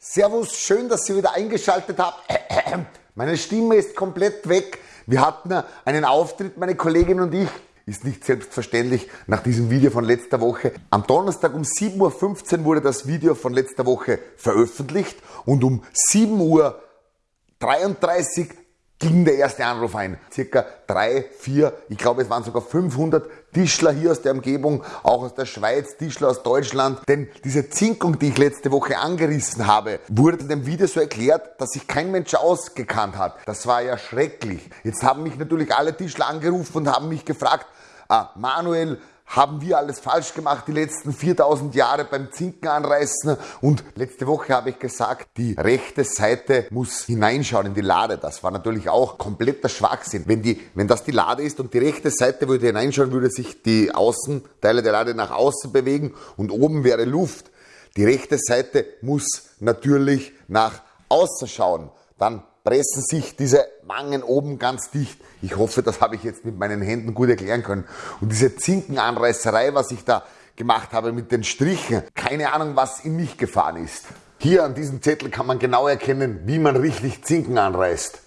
Servus, schön, dass ihr wieder eingeschaltet habt. Meine Stimme ist komplett weg. Wir hatten einen Auftritt, meine Kollegin und ich. Ist nicht selbstverständlich nach diesem Video von letzter Woche. Am Donnerstag um 7.15 Uhr wurde das Video von letzter Woche veröffentlicht und um 7.33 Uhr ging der erste Anruf ein. Circa drei, vier, ich glaube es waren sogar 500 Tischler hier aus der Umgebung, auch aus der Schweiz, Tischler aus Deutschland. Denn diese Zinkung, die ich letzte Woche angerissen habe, wurde in dem Video so erklärt, dass sich kein Mensch ausgekannt hat. Das war ja schrecklich. Jetzt haben mich natürlich alle Tischler angerufen und haben mich gefragt, ah, Manuel, haben wir alles falsch gemacht die letzten 4000 Jahre beim Zinken anreißen und letzte Woche habe ich gesagt, die rechte Seite muss hineinschauen in die Lade. Das war natürlich auch kompletter Schwachsinn. Wenn, die, wenn das die Lade ist und die rechte Seite würde hineinschauen, würde sich die Außenteile der Lade nach außen bewegen und oben wäre Luft. Die rechte Seite muss natürlich nach außen schauen. Dann pressen sich diese Wangen oben ganz dicht. Ich hoffe, das habe ich jetzt mit meinen Händen gut erklären können. Und diese Zinkenanreißerei, was ich da gemacht habe mit den Strichen, keine Ahnung, was in mich gefahren ist. Hier an diesem Zettel kann man genau erkennen, wie man richtig Zinken anreißt.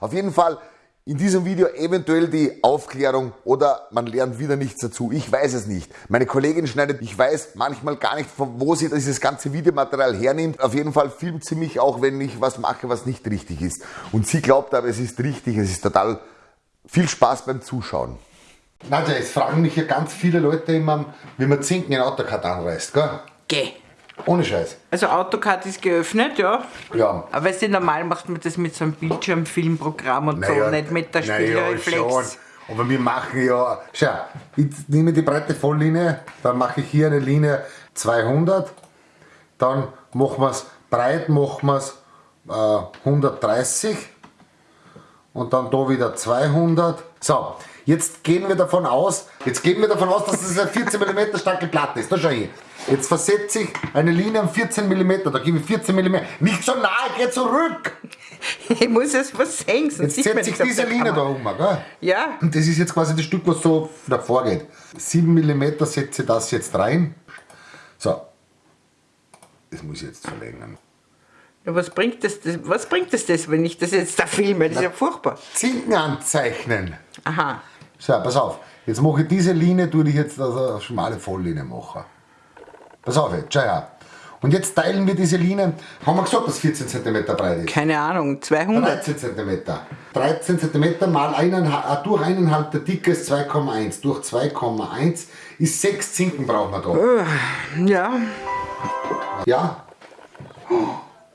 Auf jeden Fall in diesem Video eventuell die Aufklärung oder man lernt wieder nichts dazu. Ich weiß es nicht. Meine Kollegin schneidet, ich weiß manchmal gar nicht, von wo sie dieses ganze Videomaterial hernimmt. Auf jeden Fall filmt sie mich auch, wenn ich was mache, was nicht richtig ist. Und sie glaubt aber, es ist richtig. Es ist total viel Spaß beim Zuschauen. Nadja, es fragen mich ja ganz viele Leute immer, wie man Zinken in AutoCAD anreißt, gell? Geh. Ohne Scheiß. Also AutoCAD ist geöffnet, ja. Ja. Aber weißt du, normal macht man das mit so einem Bildschirmfilmprogramm und so, nicht mit der Spiegelreflex. Naja, Aber wir machen ja, schau, ich nehme die breite Volllinie, dann mache ich hier eine Linie 200, dann machen wir es breit, machen wir es äh, 130 und dann da wieder 200. So, jetzt gehen wir davon aus, jetzt gehen wir davon aus, dass das eine 14 mm starke Platte ist. Da schau ich. Jetzt versetze ich eine Linie um 14 mm, da gebe ich 14 mm. Nicht so nahe, geh zurück! Ich muss jetzt was sehen, sonst Jetzt setze ich diese Linie da um, gell? Ja. Und das ist jetzt quasi das Stück, was so davor geht. 7 mm setze ich das jetzt rein. So. Das muss ich jetzt verlängern. Ja, was bringt das, was bringt das, das, wenn ich das jetzt da filme? Das ist ja furchtbar. Zinken anzeichnen. Aha. So, pass auf. Jetzt mache ich diese Linie, tue ich jetzt also eine schmale Volllinie machen. Pass auf jetzt, schau her. Und jetzt teilen wir diese Linie, haben wir gesagt, dass 14 cm breit ist? Keine Ahnung, 200? 13 cm. 13 cm mal eineinhalb, äh, durch 1,5 der Dicke ist 2,1. Durch 2,1 ist 6 Zinken brauchen wir da. Äh, ja. Ja?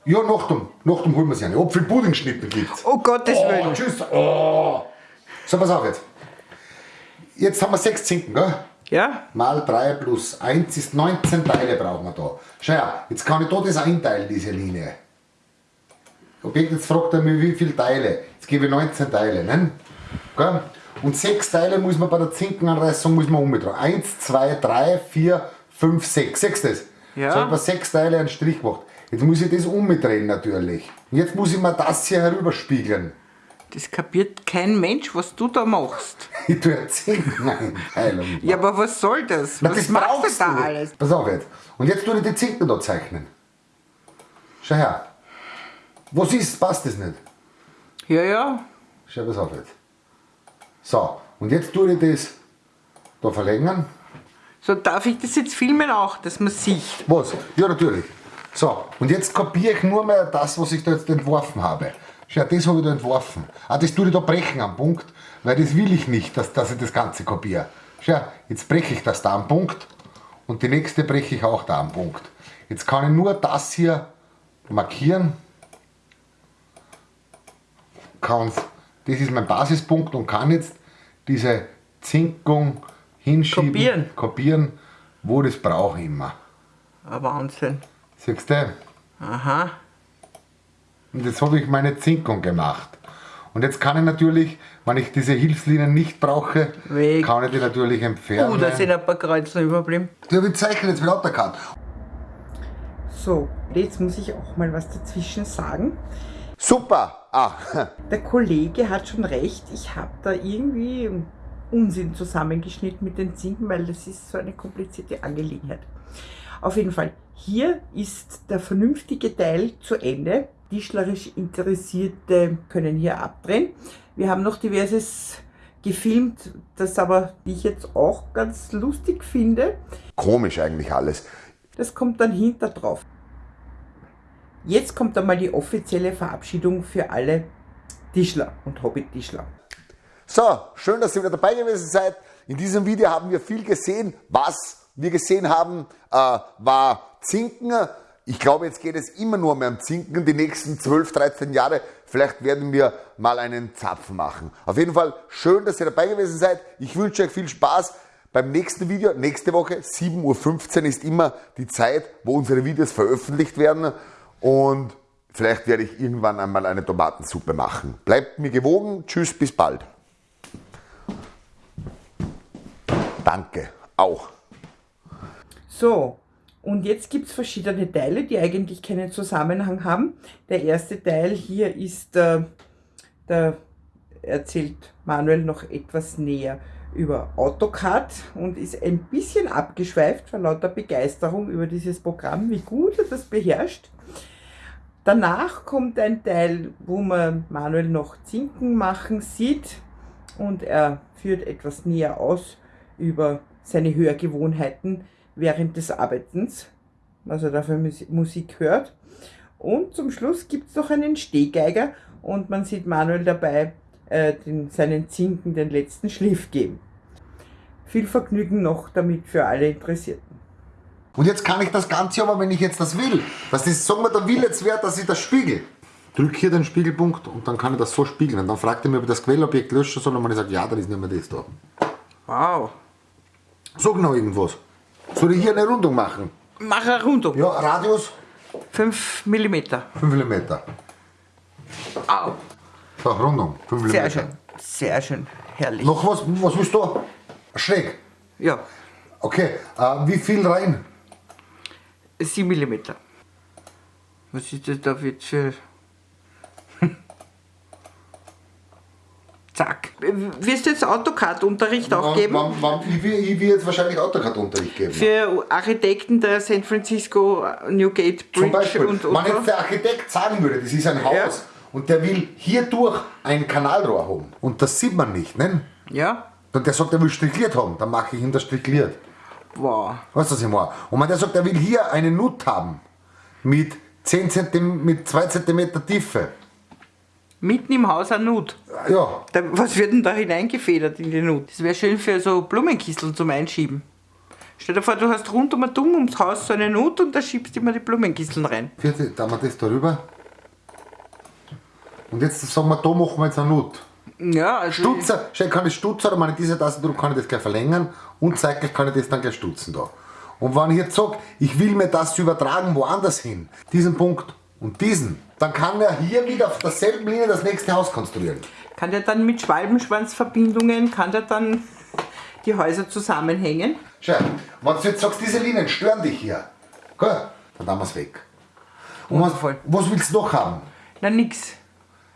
Ja, nach dem, nach dem holen wir sie eine. Apfelpuddingschnitte gibt's. Oh Gottes oh, Willen. Tschüss. Oh. So, pass auf jetzt. Jetzt haben wir 6 Zinken, gell? Ja? Mal 3 plus 1 ist 19 Teile brauchen wir da. Schau her, jetzt kann ich da das einteilen, diese Linie. Objekt, jetzt fragt er mich, wie viele Teile. Jetzt gebe ich 19 Teile. Ne? Okay? Und 6 Teile muss man bei der Zinkenanreißung muss man umdrehen. 1, 2, 3, 4, 5, 6. Sechs das? Ja. So haben wir 6 Teile einen Strich gemacht. Jetzt muss ich das umdrehen natürlich. Und jetzt muss ich mir das hier herüberspiegeln. Das kapiert kein Mensch, was du da machst. Ich tue eine Zinkeneinteilung. ja, aber was soll das? Na, was das machst brauchst du da du. alles? Pass auf jetzt. Und jetzt tue ich die Zinken da zeichnen. Schau her. Was ist? Passt das nicht? Ja, ja. Schau, pass auf jetzt. So, und jetzt tue ich das da verlängern. So, darf ich das jetzt filmen auch, dass man sieht? Was? Ja, natürlich. So, und jetzt kopiere ich nur mehr das, was ich da jetzt entworfen habe. Schau, das habe ich da entworfen. Ah, das tue ich da brechen am Punkt, weil das will ich nicht, dass, dass ich das Ganze kopiere. Schau, jetzt breche ich das da am Punkt und die nächste breche ich auch da am Punkt. Jetzt kann ich nur das hier markieren. Kann, das ist mein Basispunkt und kann jetzt diese Zinkung hinschieben, kopieren, kopieren wo das brauche ich immer. Ein Wahnsinn. Siehst du? Aha. Und jetzt habe ich meine Zinkung gemacht. Und jetzt kann ich natürlich, wenn ich diese Hilfslinien nicht brauche, Weg. kann ich die natürlich entfernen. Oh, da sind ein paar Kreuze überblieben. Ja, wir zeichnen jetzt mit AutoCAD. So, jetzt muss ich auch mal was dazwischen sagen. Super! Ah. Der Kollege hat schon recht, ich habe da irgendwie Unsinn zusammengeschnitten mit den Zinken, weil das ist so eine komplizierte Angelegenheit. Auf jeden Fall, hier ist der vernünftige Teil zu Ende. Tischlerisch Interessierte können hier abdrehen. Wir haben noch diverses gefilmt, das aber ich jetzt auch ganz lustig finde. Komisch eigentlich alles. Das kommt dann hinter drauf. Jetzt kommt einmal die offizielle Verabschiedung für alle Tischler und Hobby-Tischler. So, schön, dass ihr wieder dabei gewesen seid. In diesem Video haben wir viel gesehen. Was wir gesehen haben, äh, war Zinken. Ich glaube, jetzt geht es immer nur mehr um Zinken, die nächsten 12, 13 Jahre. Vielleicht werden wir mal einen Zapfen machen. Auf jeden Fall schön, dass ihr dabei gewesen seid. Ich wünsche euch viel Spaß beim nächsten Video. Nächste Woche, 7.15 Uhr ist immer die Zeit, wo unsere Videos veröffentlicht werden. Und vielleicht werde ich irgendwann einmal eine Tomatensuppe machen. Bleibt mir gewogen. Tschüss, bis bald. Danke, auch. So, und jetzt gibt es verschiedene Teile, die eigentlich keinen Zusammenhang haben. Der erste Teil hier ist, äh, da erzählt Manuel noch etwas näher über AutoCAD und ist ein bisschen abgeschweift vor lauter Begeisterung über dieses Programm, wie gut er das beherrscht. Danach kommt ein Teil, wo man Manuel noch Zinken machen sieht und er führt etwas näher aus über seine Hörgewohnheiten während des Arbeitens, was er da für Musik hört. Und zum Schluss gibt es noch einen Stehgeiger und man sieht Manuel dabei äh, den, seinen Zinken den letzten Schliff geben. Viel Vergnügen noch damit für alle Interessierten. Und jetzt kann ich das Ganze aber, wenn ich jetzt das will, was ist, sagen wir, der will jetzt wäre, dass ich das spiegel. Drück hier den Spiegelpunkt und dann kann ich das so spiegeln. Und dann fragt er mir, ob ich das Quellobjekt löschen soll und man sagt, ja, dann ist nicht mehr das da. Wow. Sag noch irgendwas. Soll ich hier eine Rundung machen? Mach eine Rundung. Ja, Radius? 5 mm. 5 mm. Au. So, Rundung. 5 mm. Sehr schön. Sehr schön. Herrlich. Noch was? Was willst du? Schräg? Ja. Okay. Äh, wie viel rein? 7 mm. Was ist das da jetzt für... Zack. Wirst du jetzt AutoCAD-Unterricht auch geben? Wann, wann, ich, will, ich will jetzt wahrscheinlich AutoCAD-Unterricht geben. Für Architekten der San Francisco Newgate Bridge Zum Beispiel, und, und wenn jetzt der Architekt sagen würde, das ist ein Haus Ja. und der will hier durch ein Kanalrohr haben und das sieht man nicht, ne? Ja? Und der sagt, er will strichliert haben, dann mache ich ihm das strichliert. Wow. Weißt du, was ich meine? Und wenn der sagt, er will hier eine Nut haben mit, 10 cm, mit 2 cm Tiefe, Mitten im Haus ein Nut. ja, Da, was wird denn da hineingefedert in die Nut? Das wäre schön für so Blumenkisteln zum Einschieben. Stell dir vor, du hast rund um dumm ums Haus so eine Nut und da schiebst du immer die Blumenkisteln rein. vierte, da haben wir das darüber. Und jetzt sagen wir, da machen wir jetzt eine Nut. Ja, also. Stutzer, schau, kann ich Stutzer, oder wenn ich diese Tastendruck kann ich das gleich verlängern und zeitgleich kann ich das dann gleich stutzen da. Und wenn ich jetzt sage, ich will mir das übertragen woanders hin, diesen Punkt und diesen, dann kann er hier wieder auf derselben Linie das nächste Haus konstruieren. Kann der dann mit Schwalbenschwanzverbindungen, kann der dann die Häuser zusammenhängen? Schau, wenn du jetzt sagst, diese Linien stören dich hier, gell, dann haben wir es weg. Und was, was willst du noch haben? Na nix.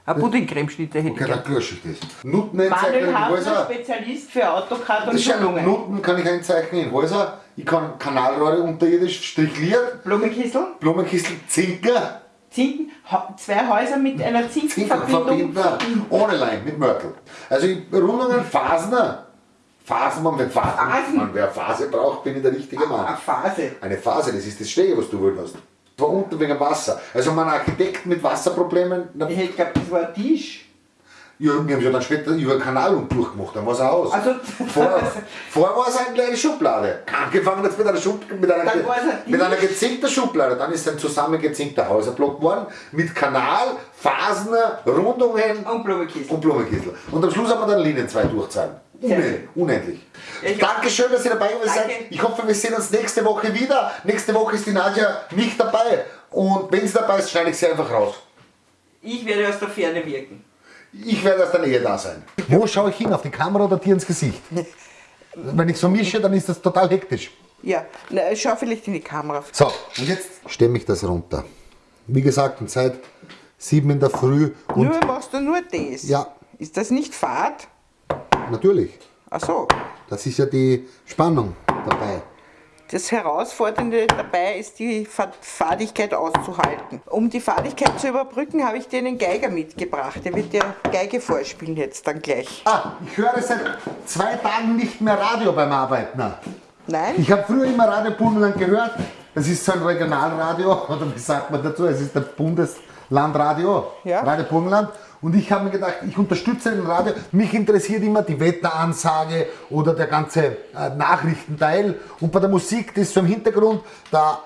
Ein Puddingcremeschnitte hätte Okay, ich dann gern. lösche ich das. Nutten Manuel einzeichnen in Hafner, Häuser. Spezialist für AutoCAD und Schulungen. Nutten kann ich einzeichnen in Häuser. Ich kann Kanalrohre unterirdisch strichliert, Blumenkistel, Blumenkistel, Zinker, Zinken, zwei Häuser mit einer Zinkenverbindung. Zinkerverbindner, ohne Leim, mit Mörtel. Also ich- Rundungen, Phasener. Phasen, man wird Phasen. Phasen. Man, wer Phase braucht, bin ich der richtige Eine Mann. Phase. Eine Phase, das ist das Stege, was du wohl hast. Da unten wegen Wasser. Also mein Architekt mit Wasserproblemen, Ich hätte geglaubt, das war ein Tisch. Ja, wir haben ja dann später über den Kanal und durchgemacht, dann war es aus. Also, Vorher, vorher war es eine kleine Schublade. Angefangen jetzt mit einer, Schub, mit einer, es ein mit einer gezinkten Schublade. Dann ist ein zusammengezinkter Häuserblock geworden mit Kanal, Phasen, Rundungen und Blumenkistel. und Blumenkistel. Und am Schluss haben wir dann Linien zwei durchzahlen. Sehr Unendlich. unendlich. Ich- Dankeschön, dass ihr dabei seid. Ich hoffe, wir sehen uns nächste Woche wieder. Nächste Woche ist die Nadja nicht dabei. Und wenn sie dabei ist, schneide ich sie einfach raus. Ich werde aus der Ferne wirken. Ich werde aus der Nähe da sein. Wo schaue ich hin? Auf die Kamera oder dir ins Gesicht? Wenn ich so mische, dann ist das total hektisch. Ja, na, schau vielleicht in die Kamera. So, und jetzt stemme ich das runter. Wie gesagt, um Zeit 7 in der Früh und nur machst du nur das. Ja. Ist das nicht Fahrt? natürlich, Ach so. das ist ja die Spannung dabei. Das Herausfordernde dabei ist, die Fadigkeit auszuhalten. Um die Fadigkeit zu überbrücken, habe ich dir einen Geiger mitgebracht. Der wird dir Geige vorspielen jetzt dann gleich. Ah, ich höre seit zwei Tagen nicht mehr Radio beim Arbeiten. Nein? Ich habe früher immer Radio Burgenland gehört. Das ist so ein Regionalradio, oder wie sagt man dazu? Es ist der Bundeslandradio, Ja. Radio Burgenland. Und ich habe mir gedacht, ich unterstütze den Radio. Mich interessiert immer die Wetteransage oder der ganze äh, Nachrichtenteil. Und bei der Musik, das ist so im Hintergrund, da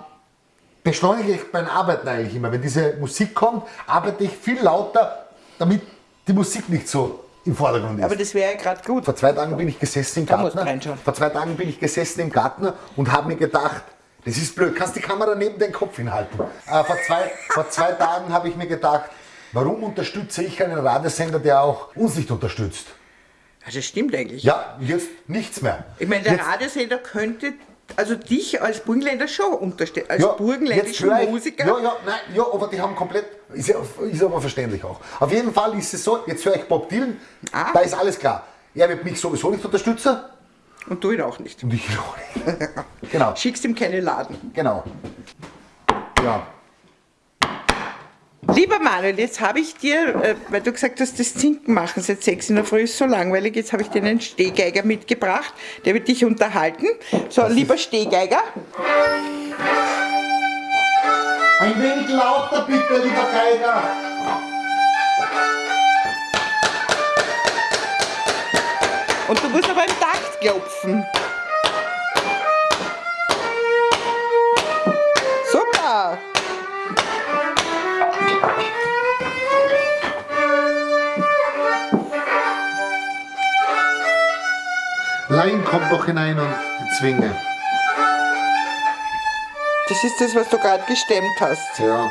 beschleunige ich beim Arbeiten eigentlich immer. Wenn diese Musik kommt, arbeite ich viel lauter, damit die Musik nicht so im Vordergrund ist. Aber das wäre ja gerade gut. Vor zwei Tagen bin ich gesessen im Garten. Vor zwei Tagen bin ich gesessen im Garten und habe mir gedacht, das ist blöd, kannst die Kamera neben den Kopf hinhalten. Äh, vor, zwei, vor zwei Tagen habe ich mir gedacht, warum unterstütze ich einen Radiosender, der auch uns nicht unterstützt? Ja, das stimmt eigentlich. Ja, jetzt nichts mehr. Ich meine, der jetzt, Radiosender könnte also dich als Burgenländer schon unterstellen, als ja, ich- Musiker. Ja, ja, nein, ja, aber die haben komplett, ist, ja, ist aber verständlich auch. Auf jeden Fall ist es so, jetzt höre ich Bob Dylan, Ah. da ist alles klar. Er wird mich sowieso nicht unterstützen Und du ihn auch nicht. und ich auch nicht. genau. Schickst ihm keine Laden. Genau. Ja. Lieber Manuel, jetzt habe ich dir, äh, weil du gesagt hast, das Zinken machen seit sechs in der Früh ist so langweilig, jetzt habe ich dir einen Stehgeiger mitgebracht, der wird dich unterhalten. So, lieber Stehgeiger, Ein wenig lauter bitte, lieber Geiger. und du musst aber im Takt klopfen. Doch hinein und die Zwinge. Das ist das, was du gerade gestemmt hast. Ja.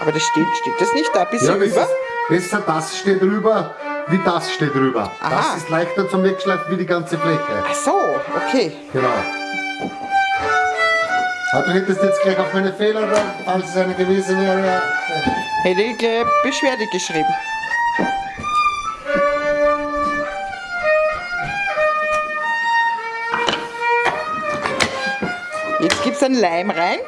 Aber das steht, steht das nicht da ein bisschen ja rüber? ist besser das steht drüber, wie das steht drüber. Aha. Das ist leichter zum Wegschleifen wie die ganze Fläche. Ach so, okay. Genau. Aber du hättest jetzt gleich auf meine Fehler, falls es eine gewesen wäre. Hätte ich gleich Beschwerde geschrieben. Jetzt einen Leim rein.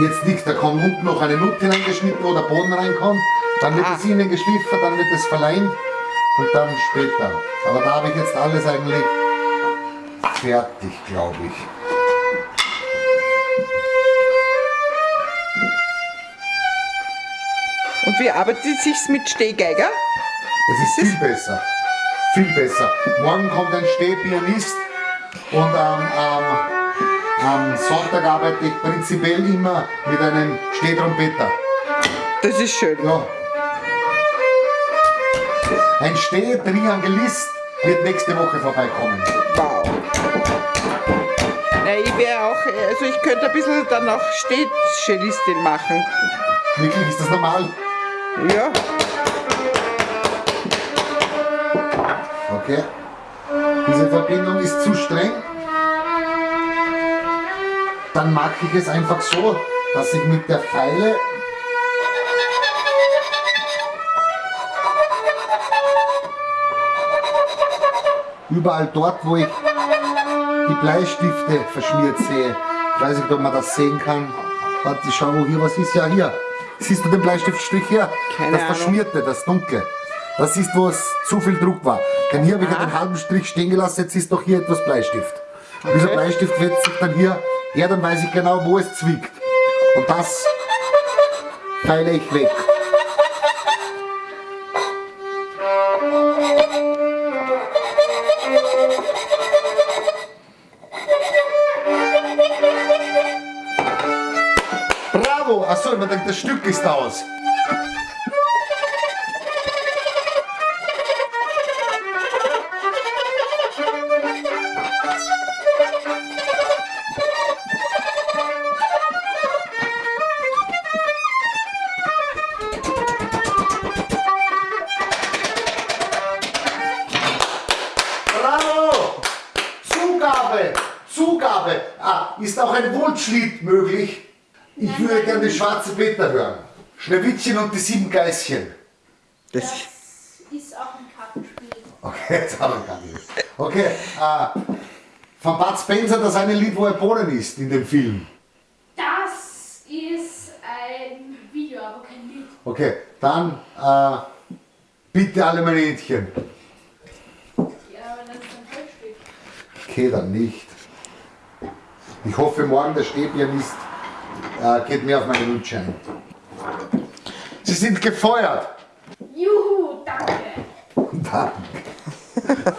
Jetzt nichts, da kommt unten noch eine Nut hineingeschnitten, wo der Boden reinkommt. Dann wird Ah. es innen geschliffen, dann wird es verleint und dann später. Aber da habe ich jetzt alles eigentlich fertig, glaube ich. Und wie arbeitet es sich mit Stehgeiger? Das ist viel besser. Viel besser. Morgen kommt ein Stehpianist und am am- am Sonntag arbeite ich prinzipiell immer mit einem Stehtrompeter. Das ist schön. Ja. Ein Stehtriangelist wird nächste Woche vorbeikommen. Wow. Na, ich wäre auch, also ich könnte ein bisschen dann auch Stehcellistin machen. Wirklich, ist das normal? Ja. Okay. Diese Verbindung ist zu streng. Dann mache ich es einfach so, dass ich mit der Pfeile überall dort, wo ich die Bleistifte verschmiert sehe. Ich weiß nicht, ob man das sehen kann. Warte, schau, wo hier was ist. Ja, hier. Siehst du den Bleistiftstrich hier? Keine das Ahnung. Verschmierte, das Dunkle. Das ist, wo es zu viel Druck war. Denn hier habe ich ja den halben Strich stehen gelassen, jetzt ist doch hier etwas Bleistift. Und Dieser Bleistift wetzt sich dann hier her, dann weiß ich genau, wo es zwickt. Und das feile ich weg. Bravo! Achso, man denkt, das Stück ist aus. Ein Wunschlied möglich? Ich würde gerne den Schwarzen Peter hören. Schneewittchen und die sieben Geißchen. Das, Das ist auch ein Kartenspiel. Okay, jetzt habe ich gar nichts. Okay, äh, von Bud Spencer das eine Lied, wo er Bohnen isst in dem Film. Das ist ein Video, aber kein Lied. Okay, dann äh, bitte alle meine Händchen. Ja, wenn das dann falsch steht. Okay, dann nicht. Ich hoffe, morgen der Stäbpianist äh, geht mir auf meinen Gutschein. Sie sind gefeuert. Juhu, danke. Danke.